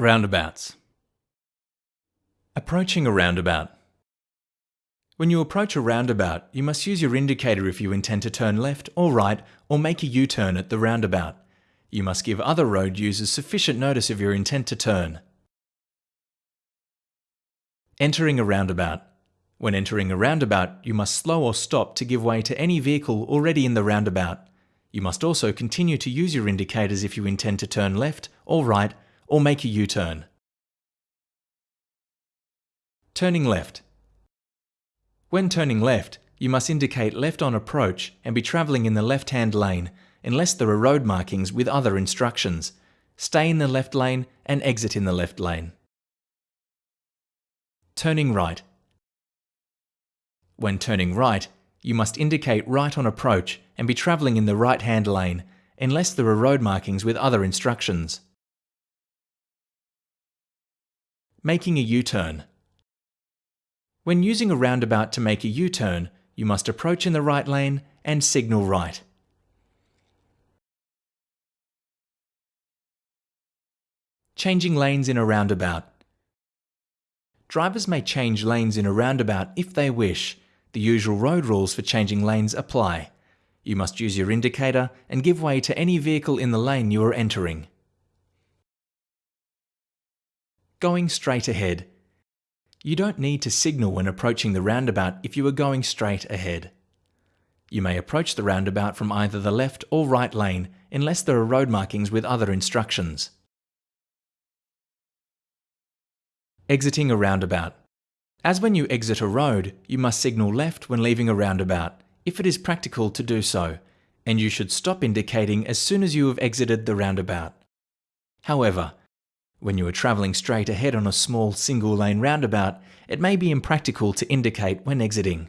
Roundabouts. Approaching a roundabout. When you approach a roundabout, you must use your indicator if you intend to turn left or right or make a U-turn at the roundabout. You must give other road users sufficient notice of your intent to turn. Entering a roundabout. When entering a roundabout, you must slow or stop to give way to any vehicle already in the roundabout. You must also continue to use your indicators if you intend to turn left or right or make a U-turn. Turning left. When turning left, you must indicate left on approach and be travelling in the left-hand lane unless there are road markings with other instructions. Stay in the left lane and exit in the left lane. Turning right. When turning right, you must indicate right on approach and be travelling in the right-hand lane unless there are road markings with other instructions. Making a U-turn. When using a roundabout to make a U-turn, you must approach in the right lane and signal right. Changing lanes in a roundabout. Drivers may change lanes in a roundabout if they wish. The usual road rules for changing lanes apply. You must use your indicator and give way to any vehicle in the lane you are entering. Going straight ahead. You don't need to signal when approaching the roundabout if you are going straight ahead. You may approach the roundabout from either the left or right lane unless there are road markings with other instructions. Exiting a roundabout. As when you exit a road, you must signal left when leaving a roundabout, if it is practical to do so, and you should stop indicating as soon as you have exited the roundabout. However, when you are travelling straight ahead on a small single lane roundabout, it may be impractical to indicate when exiting.